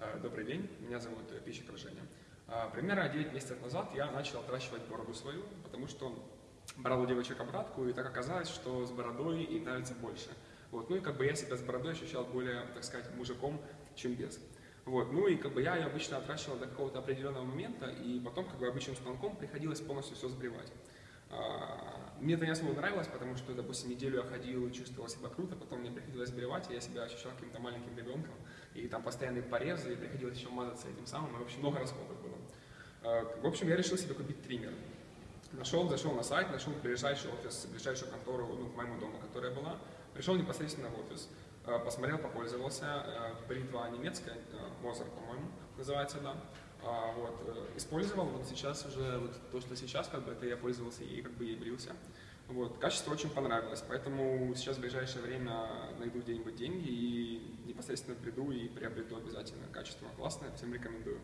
Э, Добрый день, меня зовут э, Пищиков Женя. Э, Примерно 9 месяцев назад я начал отращивать бороду свою, потому что брал у девочек обратку, и так оказалось, что с бородой им нравится больше. Вот. Ну и как бы я себя с бородой ощущал более, так сказать, мужиком, чем без. Вот. Ну и как бы я ее обычно отращивал до какого-то определенного момента, и потом как бы обычным станком приходилось полностью все сбривать. Мне это не особо нравилось, потому что, допустим, неделю я ходил и чувствовал себя круто, потом мне приходилось сбривать, и я себя ощущал каким-то маленьким ребенком, и там постоянные порезы, и приходилось еще мазаться этим самым, и, в общем, много расходов было. А, В общем, я решил себе купить триммер. Нашел, зашел на сайт, нашел ближайший офис, ближайшую контору, ну, к моему дому, которая была. Пришел непосредственно в офис, э, посмотрел, попользовался. Э, Бритва немецкая, э, Мозер, по-моему, называется, да. А, Вот, э, использовал, вот сейчас уже, вот то, что сейчас, как бы, это я пользовался и как бы ей брился. Вот, качество очень понравилось, поэтому сейчас в ближайшее время найду где-нибудь деньги и непосредственно приду и приобрету обязательно. Качество классное, всем рекомендую.